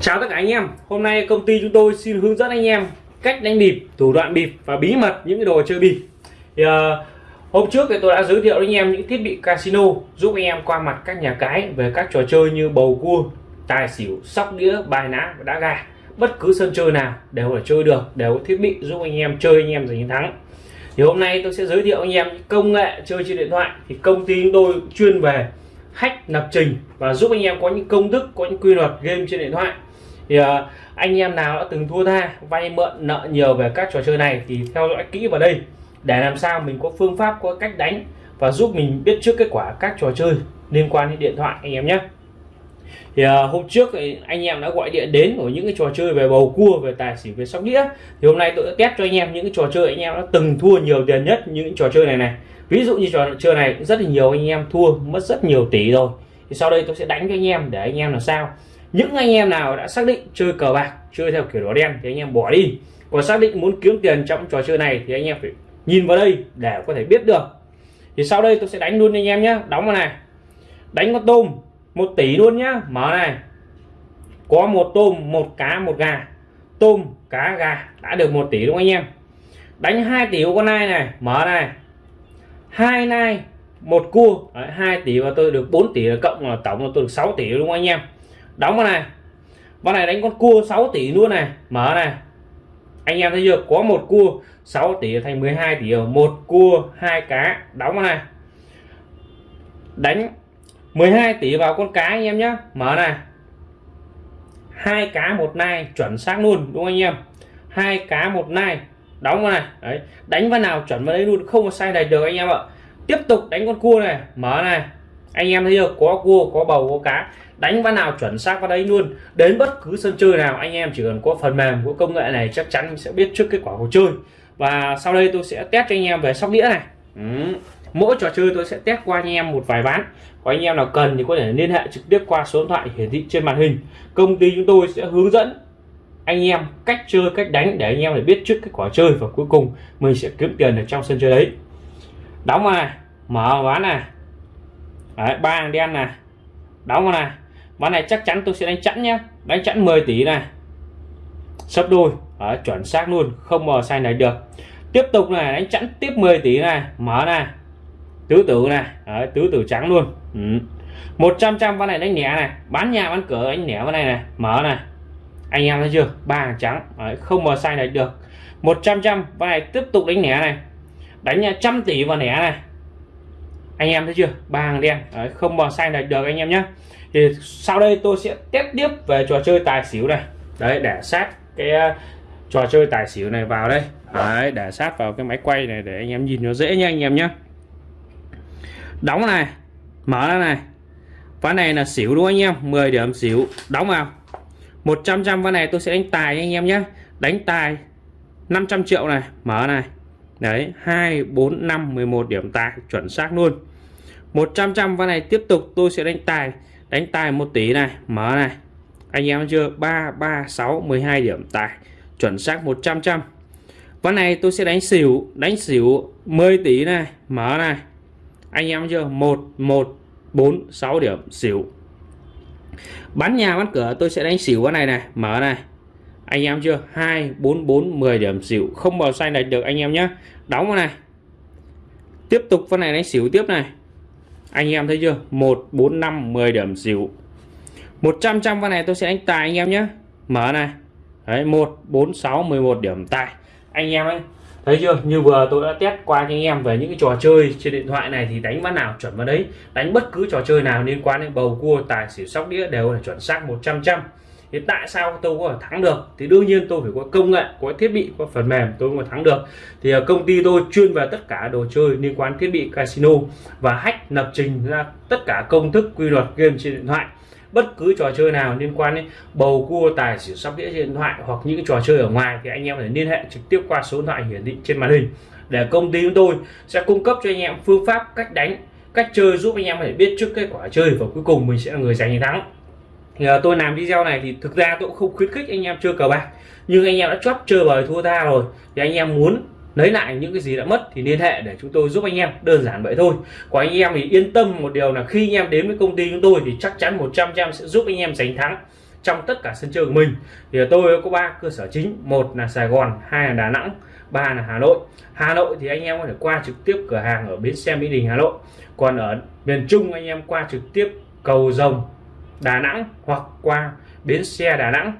Chào tất cả anh em, hôm nay công ty chúng tôi xin hướng dẫn anh em cách đánh bịp, thủ đoạn bịp và bí mật những cái đồ chơi bịp. Thì, uh, hôm trước thì tôi đã giới thiệu với anh em những thiết bị casino giúp anh em qua mặt các nhà cái về các trò chơi như bầu cua, tài xỉu, sóc đĩa, bài ná và đá gà. Bất cứ sân chơi nào đều là chơi được, đều có thiết bị giúp anh em chơi anh em giành chiến thắng. Thì hôm nay tôi sẽ giới thiệu anh em công nghệ chơi trên điện thoại thì công ty chúng tôi chuyên về hack lập trình và giúp anh em có những công thức có những quy luật game trên điện thoại thì uh, anh em nào đã từng thua tha vay mượn nợ nhiều về các trò chơi này thì theo dõi kỹ vào đây để làm sao mình có phương pháp có cách đánh và giúp mình biết trước kết quả các trò chơi liên quan đến điện thoại anh em nhé. Thì uh, hôm trước thì anh em đã gọi điện đến của những cái trò chơi về bầu cua về tài xỉu về sóc đĩa. Thì hôm nay tôi đã test cho anh em những cái trò chơi anh em đã từng thua nhiều tiền nhất những trò chơi này này. Ví dụ như trò chơi này rất là nhiều anh em thua mất rất nhiều tỷ rồi. Thì sau đây tôi sẽ đánh cho anh em để anh em làm sao những anh em nào đã xác định chơi cờ bạc chơi theo kiểu đỏ đen thì anh em bỏ đi. Còn xác định muốn kiếm tiền trong trò chơi này thì anh em phải nhìn vào đây để có thể biết được. Thì sau đây tôi sẽ đánh luôn anh em nhé đóng vào này. Đánh con tôm một tỷ luôn nhá. Mở này. Có một tôm một cá một gà. Tôm cá gà. Đã được một tỷ đúng không anh em. Đánh 2 tỷ của con nai này. Mở này. Hai nai một cua. Đấy, 2 tỷ và tôi được 4 tỷ là cộng là tổng là tôi được 6 tỷ đúng không anh em đóng vào này. Con này đánh con cua 6 tỷ luôn này. Mở này. Anh em thấy chưa? Có một cua 6 tỷ thành 12 tỷ. Một cua, hai cá. Đóng vào này. Đánh 12 tỷ vào con cá anh em nhé mở này. Hai cá một nai, chuẩn xác luôn, đúng không anh em? Hai cá một nai, đóng vào này. Đấy, đánh vào nào chuẩn vào đấy luôn, không có sai này được anh em ạ. Tiếp tục đánh con cua này. Mở này. Anh em thấy chưa? Có cua, có bầu, có cá đánh vào nào chuẩn xác vào đấy luôn. Đến bất cứ sân chơi nào anh em chỉ cần có phần mềm của công nghệ này chắc chắn sẽ biết trước kết quả của chơi. Và sau đây tôi sẽ test cho anh em về sóc đĩa này. Ừ. mỗi trò chơi tôi sẽ test qua anh em một vài ván. Có anh em nào cần thì có thể liên hệ trực tiếp qua số điện thoại hiển thị trên màn hình. Công ty chúng tôi sẽ hướng dẫn anh em cách chơi cách đánh để anh em để biết trước kết quả chơi và cuối cùng mình sẽ kiếm tiền ở trong sân chơi đấy. Đóng vào này mở ván này. Đấy, ba đen này. Đóng vào này ván này chắc chắn tôi sẽ đánh chẵn nhé đánh chẵn 10 tỷ này. Sấp đôi. Ở chuẩn xác luôn. Không mờ sai này được. Tiếp tục này đánh chẵn tiếp 10 tỷ này. Mở này. Tứ tử này. Đấy, tứ tử trắng luôn. Ừ. 100 trăm ván này đánh nhẹ này. Bán nhà bán cửa đánh nhẹ ván này này. Mở này. Anh em thấy chưa? Ba hàng trắng. Đấy, không mờ sai này được. 100 trăm ván này tiếp tục đánh nhẹ này. Đánh nhà trăm tỷ vào nẻ này. Anh em thấy chưa? Ba hàng đen. Đấy, không mờ sai này được anh em nhé thì sau đây tôi sẽ test tiếp về trò chơi tài xỉu này. Đấy, để sát cái ờ, trò chơi tài xỉu này vào đây. Đấy, để sát vào cái máy quay này để anh em nhìn nó dễ nha anh em nhé đóng này, mở ra này. Ván này là xỉu đúng không anh em? 10 điểm xỉu. Đóng vào. 100 trăm ván này tôi sẽ đánh tài anh em nhé đánh tài 500 triệu này, mở này. Đấy 2 4 5 11 điểm tài, chuẩn xác luôn. 100 trăm ván này tiếp tục tôi sẽ đánh tài đánh tài một tí này, mở này. Anh em chưa? 3 3 6 12 điểm. Tài, chuẩn xác 100 trăm ván này tôi sẽ đánh xỉu đánh xỉu 10 tỷ này, mở này. Anh em chưa? 1 1 4 6 điểm, xỉu. Bán nhà bán cửa, tôi sẽ đánh xỉu cái này này, mở này. Anh em chưa? 2 4 4 10 điểm, xỉu. Không vào xanh này được anh em nhé đóng vào này. Tiếp tục con này đánh xỉu tiếp này anh em thấy chưa? 1 4 5 10 điểm xỉu. 100 trăm con này tôi sẽ đánh tài anh em nhé. Mở này. Đấy 1 4 6 11 điểm tài. Anh em ấy, thấy chưa? Như vừa tôi đã test qua cho anh em về những cái trò chơi trên điện thoại này thì đánh ván nào chuẩn vào đấy. Đánh bất cứ trò chơi nào liên quan đến bầu cua, tài, xỉu, sóc đĩa đều là chuẩn xác 100 trăm thì tại sao tôi có thể thắng được? Thì đương nhiên tôi phải có công nghệ, có thiết bị, có phần mềm tôi mới thắng được. Thì à, công ty tôi chuyên về tất cả đồ chơi liên quan thiết bị casino và hack lập trình ra tất cả công thức quy luật game trên điện thoại. Bất cứ trò chơi nào liên quan đến bầu cua, tài xỉu sóc đĩa trên điện thoại hoặc những trò chơi ở ngoài thì anh em phải liên hệ trực tiếp qua số điện thoại hiển thị trên màn hình. Để công ty chúng tôi sẽ cung cấp cho anh em phương pháp cách đánh, cách chơi giúp anh em phải biết trước kết quả chơi và cuối cùng mình sẽ là người giành chiến thắng thì uh, tôi làm video này thì thực ra tôi cũng không khuyến khích anh em chơi cờ bạc. Nhưng anh em đã chót chơi bời thua tha rồi thì anh em muốn lấy lại những cái gì đã mất thì liên hệ để chúng tôi giúp anh em đơn giản vậy thôi. Của anh em thì yên tâm một điều là khi anh em đến với công ty chúng tôi thì chắc chắn 100 trăm sẽ giúp anh em giành thắng trong tất cả sân chơi của mình. Thì ờ, tôi có ba cơ sở chính một là Sài Gòn hai là Đà Nẵng ba là Hà Nội. Hà Nội thì anh em có thể qua trực tiếp cửa hàng ở bến xe Mỹ Đình Hà Nội. Còn ở miền Trung anh em qua trực tiếp cầu rồng Đà Nẵng hoặc qua bến xe Đà Nẵng.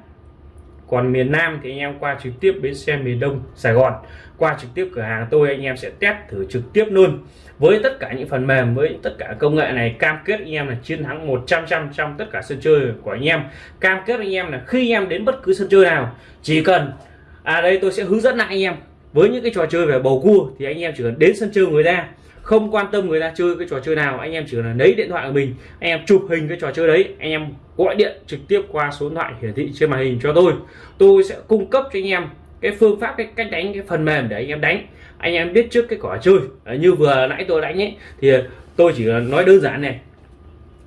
Còn miền Nam thì anh em qua trực tiếp bến xe miền Đông Sài Gòn. Qua trực tiếp cửa hàng tôi anh em sẽ test thử trực tiếp luôn. Với tất cả những phần mềm, với tất cả công nghệ này, cam kết anh em là chiến thắng 100 trăm trong tất cả sân chơi của anh em. Cam kết anh em là khi anh em đến bất cứ sân chơi nào, chỉ cần à đây tôi sẽ hướng dẫn lại anh em. Với những cái trò chơi về bầu cua thì anh em chỉ cần đến sân chơi người ta không quan tâm người ta chơi cái trò chơi nào, anh em chỉ là lấy điện thoại của mình, anh em chụp hình cái trò chơi đấy, anh em gọi điện trực tiếp qua số điện thoại hiển thị trên màn hình cho tôi. Tôi sẽ cung cấp cho anh em cái phương pháp, cái cách đánh, cái phần mềm để anh em đánh. Anh em biết trước cái quả chơi. Như vừa nãy tôi đánh ấy, thì tôi chỉ nói đơn giản này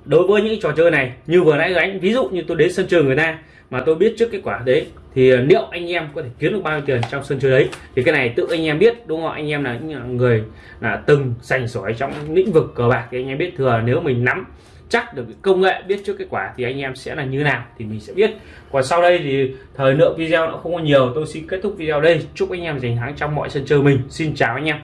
đối với những trò chơi này, như vừa nãy đánh ví dụ như tôi đến sân trường người ta, mà tôi biết trước kết quả đấy, thì liệu anh em có thể kiếm được bao nhiêu tiền trong sân chơi đấy? Thì cái này tự anh em biết, đúng không? Anh em là những người là từng sành sỏi trong lĩnh vực cờ bạc thì anh em biết thừa. Nếu mình nắm chắc được công nghệ, biết trước kết quả thì anh em sẽ là như nào thì mình sẽ biết. Còn sau đây thì thời lượng video nó không có nhiều, tôi xin kết thúc video đây. Chúc anh em giành thắng trong mọi sân chơi mình. Xin chào anh em.